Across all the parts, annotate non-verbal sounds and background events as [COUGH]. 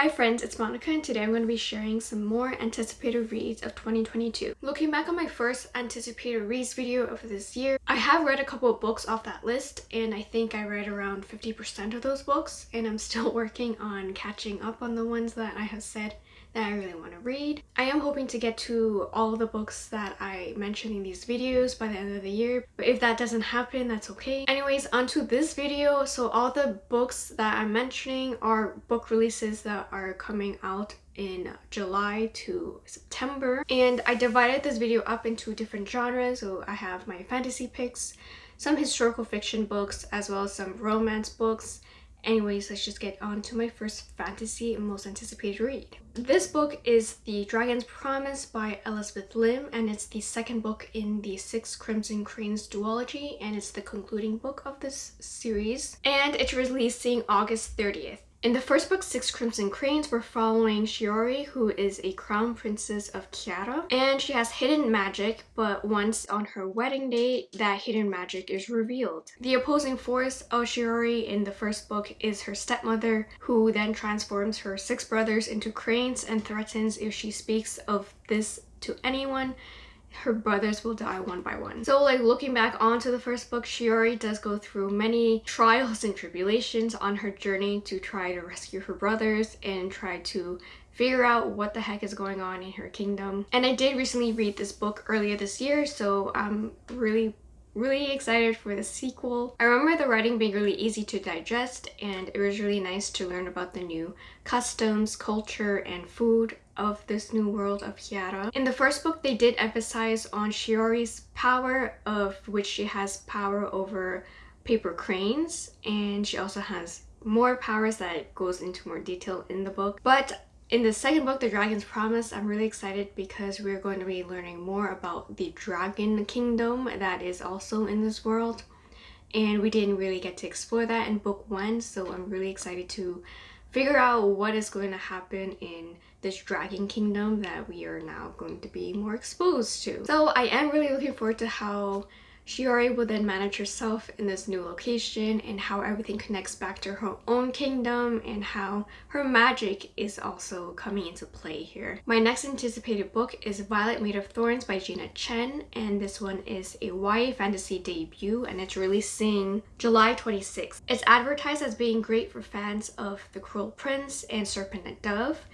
Hi friends, it's Monica and today I'm going to be sharing some more anticipated reads of 2022. Looking back on my first anticipated reads video of this year, I have read a couple of books off that list and I think I read around 50% of those books and I'm still [LAUGHS] working on catching up on the ones that I have said that I really want to read. I am hoping to get to all the books that I mentioned in these videos by the end of the year, but if that doesn't happen, that's okay. Anyways, onto this video. So all the books that I'm mentioning are book releases that are coming out in July to September and I divided this video up into different genres so I have my fantasy picks some historical fiction books as well as some romance books Anyways, let's just get on to my first fantasy and most anticipated read. This book is The Dragon's Promise by Elizabeth Lim and it's the second book in the Six Crimson Cranes duology and it's the concluding book of this series and it's releasing August 30th. In the first book, Six Crimson Cranes, we're following Shiori, who is a crown princess of Kiata, and she has hidden magic, but once on her wedding day, that hidden magic is revealed. The opposing force of Shiori in the first book is her stepmother, who then transforms her six brothers into cranes and threatens if she speaks of this to anyone, her brothers will die one by one. So like looking back onto the first book, Shiori does go through many trials and tribulations on her journey to try to rescue her brothers and try to figure out what the heck is going on in her kingdom. And I did recently read this book earlier this year, so I'm really really excited for the sequel. I remember the writing being really easy to digest and it was really nice to learn about the new customs, culture, and food of this new world of Kiata. In the first book, they did emphasize on Shiori's power of which she has power over paper cranes and she also has more powers that goes into more detail in the book. But in the second book, The Dragon's Promise, I'm really excited because we're going to be learning more about the dragon kingdom that is also in this world. And we didn't really get to explore that in book one, so I'm really excited to figure out what is going to happen in this dragon kingdom that we are now going to be more exposed to. So I am really looking forward to how Shiori will then manage herself in this new location and how everything connects back to her own kingdom and how her magic is also coming into play here. My next anticipated book is Violet Made of Thorns by Gina Chen and this one is a YA fantasy debut and it's releasing July 26th. It's advertised as being great for fans of The Cruel Prince and Serpent and Dove.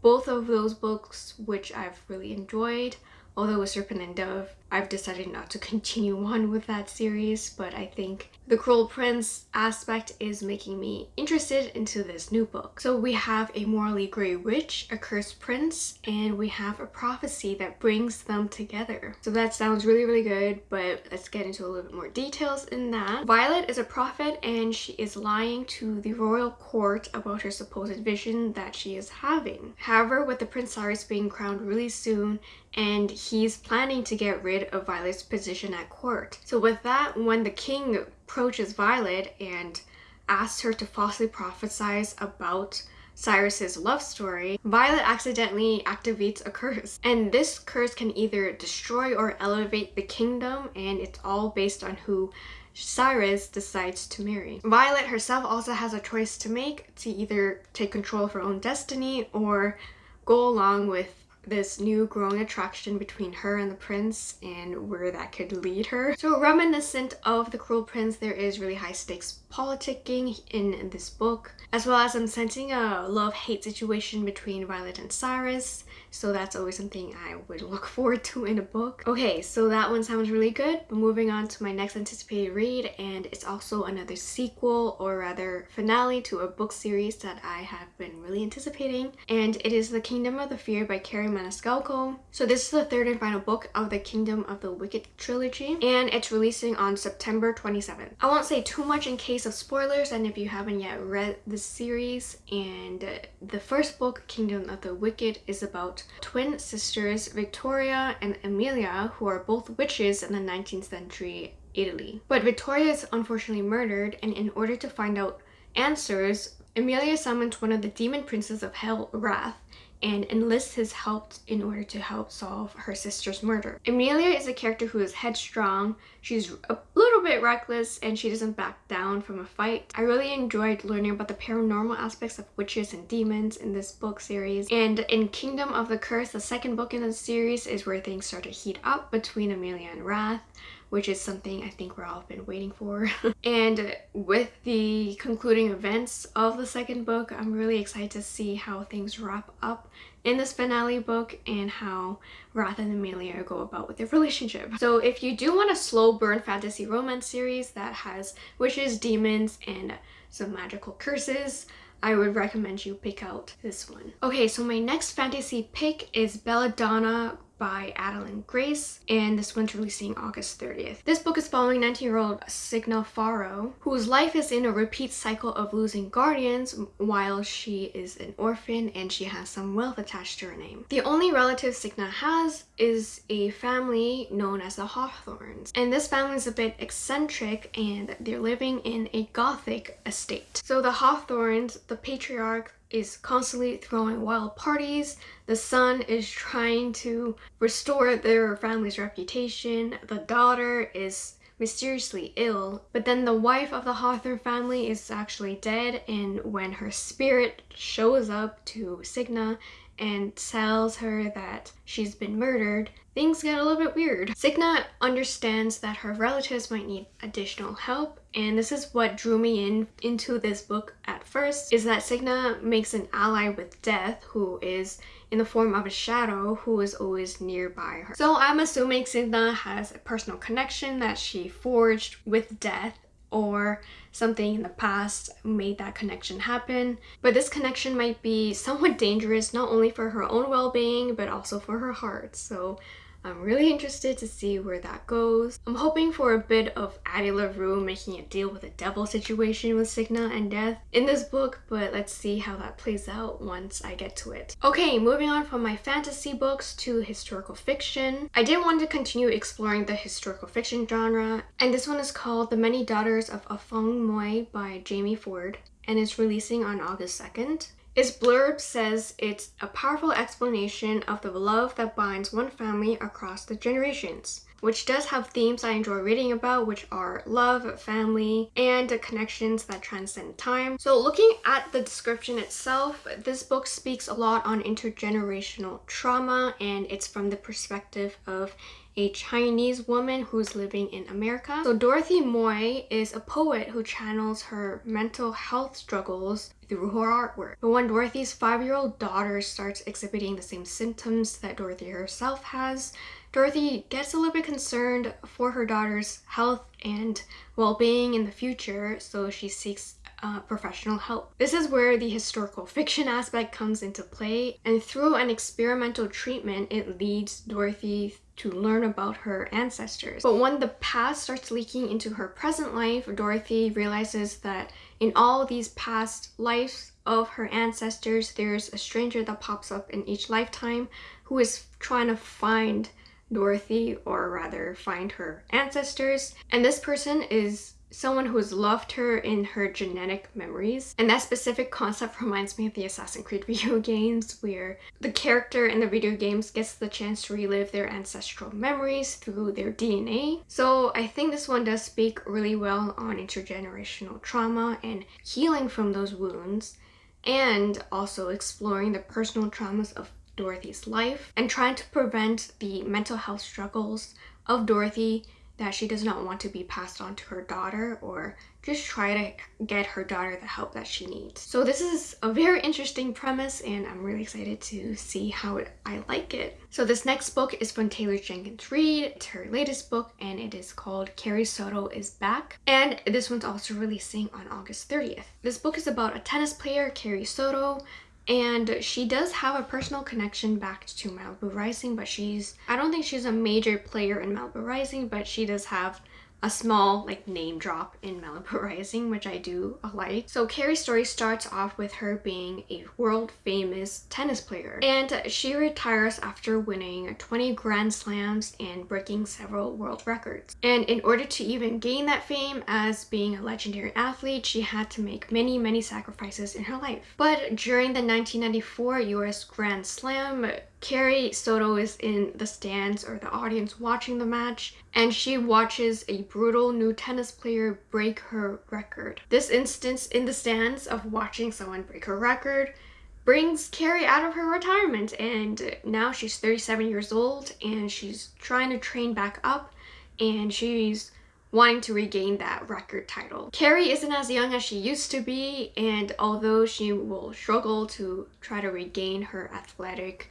Both of those books which I've really enjoyed although with Serpent and Dove I've decided not to [LAUGHS] continue on with that series, but I think the Cruel Prince aspect is making me interested into this new book. So we have a morally grey witch, a cursed prince, and we have a prophecy that brings them together. So that sounds really, really good, but let's get into a little bit more details in that. Violet is a prophet and she is lying to the royal court about her supposed vision that she is having. However, with the Prince Cyrus being crowned really soon and he's planning to get rid of Violet's position at court. So with that, when the king approaches Violet and asks her to falsely prophesize about Cyrus's love story, Violet accidentally activates a curse. And this curse can either destroy or elevate the kingdom and it's all based on who Cyrus decides to marry. Violet herself also has a choice to make to either take control of her own destiny or go along with this new growing attraction between her and the prince and where that could lead her. So reminiscent of The Cruel Prince, there is really high stakes politicking in this book, as well as I'm sensing a love-hate situation between Violet and Cyrus, so that's always something I would [LAUGHS] look forward to in a book. Okay, so that one sounds really good, but moving on to my next anticipated read, and it's also another sequel, or rather finale to a book series that I have been really anticipating, and it is The Kingdom of the Feared by Kerri Maniscalco. So this is the third and final book of the Kingdom of the Wicked trilogy, and it's releasing on September 27th. I won't say too much in case of spoilers and if you haven't yet read the series and uh, the first book Kingdom of the Wicked is about twin sisters Victoria and Emilia who are both witches in the 19th century Italy. But Victoria is unfortunately murdered and in order to find out answers Emilia summons one of the demon princes of hell, Wrath, and enlists his help in order to help solve her sister's murder. Emilia is a character who is headstrong, she's a little bit reckless, and she doesn't back down from a fight. I really enjoyed learning about the paranormal aspects of witches and demons in this book series. And in Kingdom of the Cursed, the second book in the series, is where things start to heat up between Emilia and Wrath which is something I think we're all been waiting for. [LAUGHS] and with the concluding events of the second book, I'm really excited to see how things wrap up in this finale book and how Wrath and Emilia go about with their relationship. So if you do want a slow burn fantasy romance series that has witches, demons, and some magical curses, I would recommend you pick out this one. Okay, so my next fantasy pick is Belladonna by Adalyn Grace and this one's releasing August 30th. This book is following 19-year-old Signa Farrow whose life is in a repeat cycle of losing guardians while she is an orphan and she has some wealth attached to her name. The only relative Signa has is a family known as the Hawthornes and this family is a bit eccentric and they're living in a gothic estate. So the Hawthornes, the patriarch, is constantly throwing wild parties. The son is trying to restore their family's reputation. The daughter is mysteriously ill, but then the wife of the Hawthorne family is actually dead and when her spirit shows up to Signa and tells her that she's been murdered, things get a little bit weird. Signa understands that her relatives might need additional help and this is what drew me in into this book at first is that Signa makes an ally with Death who is in the form of a shadow who is always nearby her. So I'm assuming Signa has a personal connection that she forged with Death or something in the past made that connection happen. But this connection might be somewhat dangerous not only for her own well-being but also for her heart. So I'm really interested to see where that goes. I'm hoping for a bit of Addie LaRue making a deal with a devil situation with Signa and Death in this book, but let's see how that plays out once I get to it. Okay, moving on from my fantasy books to historical fiction. I did want to continue exploring the historical fiction genre, and this one is called The Many Daughters of Afong Moy by Jamie Ford, and it's releasing on August 2nd. Its blurb says it's a powerful explanation of the love that binds one family across the generations which does have themes I enjoy reading about, which are love, family, and connections that transcend time. So looking at the description itself, this book speaks a lot on intergenerational trauma, and it's from the perspective of a Chinese woman who's living in America. So Dorothy Moy is a poet who channels her mental health struggles through her artwork. But when Dorothy's five-year-old daughter starts exhibiting the same symptoms that Dorothy herself has, Dorothy gets a little bit concerned for her daughter's health and well-being in the future, so she seeks uh, professional help. This is where the historical fiction aspect comes into play, and through an experimental treatment, it leads Dorothy to learn about her ancestors. But when the past starts leaking into her present life, Dorothy realizes that in all these past lives of her ancestors, there's a stranger that pops up in each lifetime who is trying to find Dorothy, or rather find her ancestors. And this person is someone who has loved her in her genetic memories. And that specific concept [LAUGHS] reminds me of the Assassin's Creed [LAUGHS] video games where the character in the video games gets the chance to relive their ancestral memories through their DNA. So I think this one does speak really well on intergenerational trauma and healing from those wounds and also exploring the personal traumas of Dorothy's life and trying to prevent the mental health struggles of Dorothy that she does not want to be passed on to her daughter or just try to get her daughter the help that she needs. So this is a very interesting premise and I'm really excited to see how I like it. So this next book is from Taylor Jenkins Reid. It's her latest book and it is called Carrie Soto is Back. And this one's also releasing on August 30th. This book is about a tennis player, Carrie Soto, and she does have a personal connection back to Malibu Rising but she's I don't think she's a major player in Malibu Rising but she does have a small like name drop in Malibu Rising, which I do like. So Carrie's story starts off with her being a world famous tennis player and she retires after winning 20 Grand Slams and breaking several world records. And in order to even gain that fame as being a legendary athlete, she had to make many, many sacrifices in her life. But during the 1994 US Grand Slam, Carrie Soto is in the stands or the audience watching the match and she watches a brutal new tennis player break her record. This instance in the stands of watching someone break her record brings Carrie out of her retirement and now she's 37 years old and she's trying to train back up and she's wanting to regain that record title. Carrie isn't as young as she used to be and although she will struggle to try to regain her athletic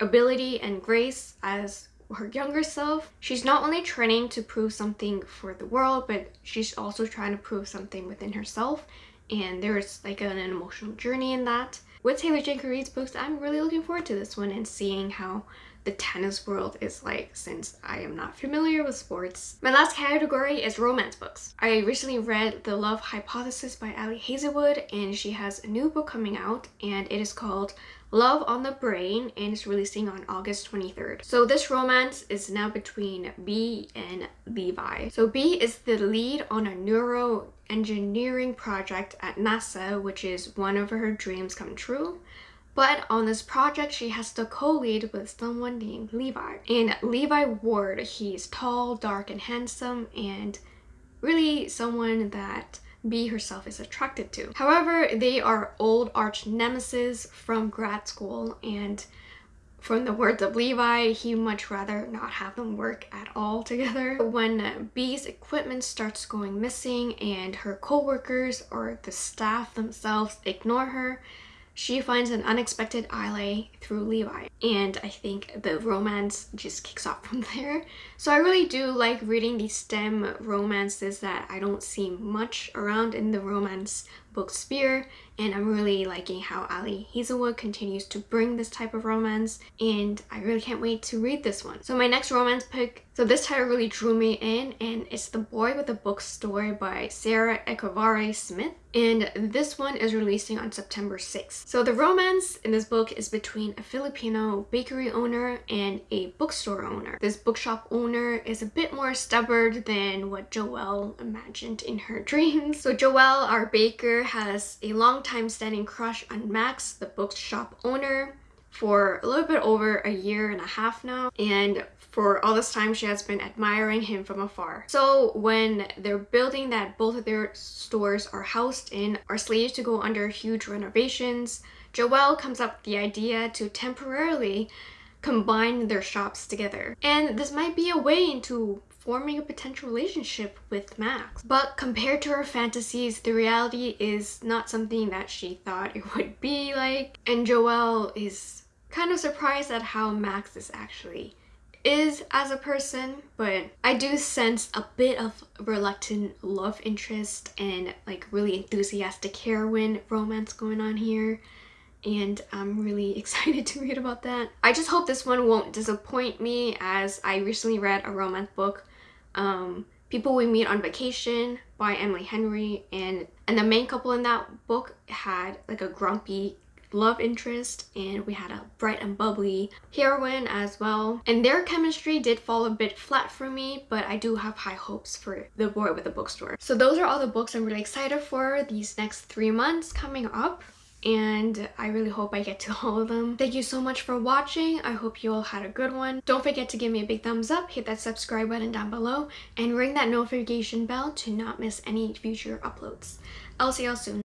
ability and grace as her younger self, she's not only training to prove something for the world, but she's also trying to prove something within herself. And there's like an, an emotional journey in that. With Taylor Jenkins Reid's books, I'm really looking forward to this one and seeing how the tennis world is like since I am not familiar with sports. My last category is romance books. I recently read The Love Hypothesis by Ali Hazelwood and she has a new book coming out and it is called Love on the Brain and it's releasing on August 23rd. So this romance is now between Bee and Levi. So Bee is the lead on a neuro engineering project at NASA, which is one of her dreams come true. But on this project, she has to co-lead with someone named Levi. And Levi Ward, he's tall, dark, and handsome, and really someone that Bee herself is attracted to. However, they are old arch nemesis from grad school and from the words of Levi, he much rather not have them work at all together. [LAUGHS] When Bee's equipment starts going missing and her co-workers or the staff themselves ignore her, she finds an unexpected ally through Levi and I think the romance just kicks off from [LAUGHS] there. So I really do like reading these STEM romances that I don't see much around in the romance book sphere and I'm really liking how Ali Hazelwood continues to bring this type of romance and I really can't wait to read this one. So my next romance pick, so this title really drew me in and it's The Boy with a Bookstore by Sarah Echavarre Smith and this one is releasing on September 6th. So the romance in this book is between a Filipino bakery owner and a bookstore owner. This bookshop owner is a bit more stubborn than what Joelle imagined in her [LAUGHS] dreams. So Joelle, our baker, has a long time standing crush on Max, the bookshop owner, for a little bit over a year and a half now and for all this time she has been admiring him from afar. So when they're building that both of their stores are housed in are slated to go under huge renovations, Joelle comes up with the idea to temporarily combine their shops together. And this might be a way into forming a potential relationship with Max. But compared to her fantasies, the reality is not something that she thought it would be like. And Joelle is kind of surprised at how Max is actually is as a person, but I do sense a bit of reluctant love interest and like really enthusiastic heroine romance going on here and I'm really [LAUGHS] excited to read about that. I just hope this one won't disappoint me as I recently read a romance book um, People We Meet on Vacation by Emily Henry and and the main couple in that book had like a grumpy love interest and we had a bright and bubbly heroine as well and their chemistry did fall a bit flat for me but I do have high hopes for the boy with the bookstore. So those are all the books I'm really excited for these next three months coming up and I really hope I get to [LAUGHS] all of them. Thank you so much for watching. I hope you all had a good one. Don't forget to give me a big thumbs up, hit that subscribe button down below, and ring that notification bell to not miss any future uploads. I'll see y'all soon.